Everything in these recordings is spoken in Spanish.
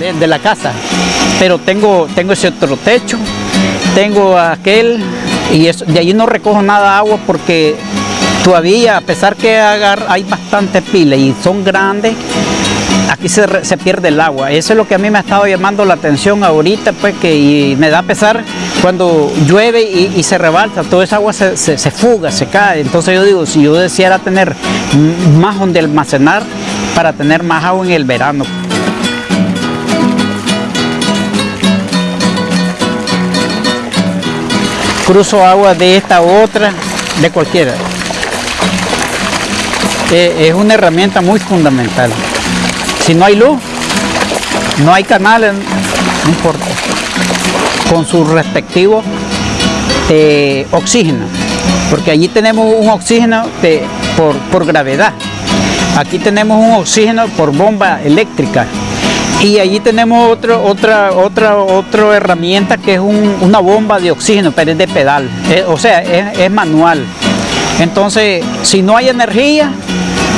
de, la casa, pero tengo, tengo ese otro techo, tengo aquel y eso, de ahí no recojo nada agua porque todavía a pesar que hay bastantes pilas y son grandes, aquí se, se pierde el agua. Eso es lo que a mí me ha estado llamando la atención ahorita, pues que y me da pesar cuando llueve y, se rebalsa, toda esa agua se, se- se fuga, se cae. Entonces yo digo, si yo deseara tener más donde almacenar para tener más agua en el verano. Cruzo agua de esta otra, de cualquiera. Eh, es una herramienta muy fundamental. Si no hay luz, no hay canales, no importa. Con su respectivo eh, oxígeno, porque allí tenemos un oxígeno de- por, por gravedad. Aquí tenemos un oxígeno por bomba eléctrica. Y allí tenemos otro, otra, otra, otra herramienta que es un- una bomba de oxígeno, pero es de pedal. Eh, o sea, es, manual. Entonces, si no hay energía,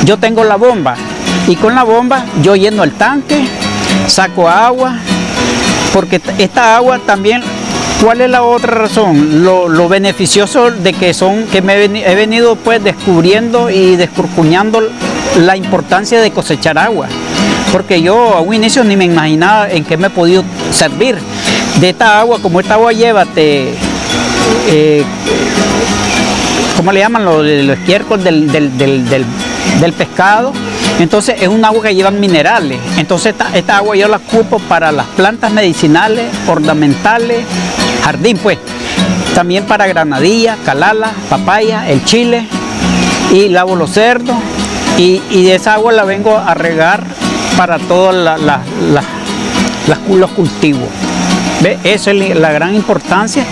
yo tengo la bomba. Y con la bomba yo lleno el tanque, saco agua, porque esta agua también, ¿cuál es la otra razón? Lo, beneficioso de que son, que me he venido pues descubriendo y descurcuñando la importancia de cosechar agua. Porque yo a un inicio ni me imaginaba en qué me he podido servir de esta agua, como esta agua lleva eh, ¿cómo le llaman? Los, los del- del- del- del pescado. Entonces es un agua que lleva minerales. Entonces esta, esta agua yo la ocupo para las plantas medicinales, ornamentales, jardín pues. También para granadilla, calala, papaya, el chile y lavo los cerdos. Y, y de esa agua la vengo a regar para todos los cultivos. ¿Ve? Esa es la gran importancia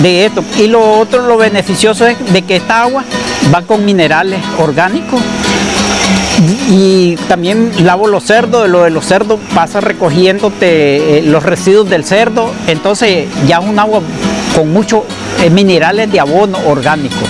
de esto. Y lo otro, lo beneficioso es de que esta agua va con minerales orgánicos. Y también lavo los cerdos, lo de los cerdos pasa recogiéndote eh, los residuos del cerdo, entonces ya es un agua con muchos eh, minerales de abono orgánico.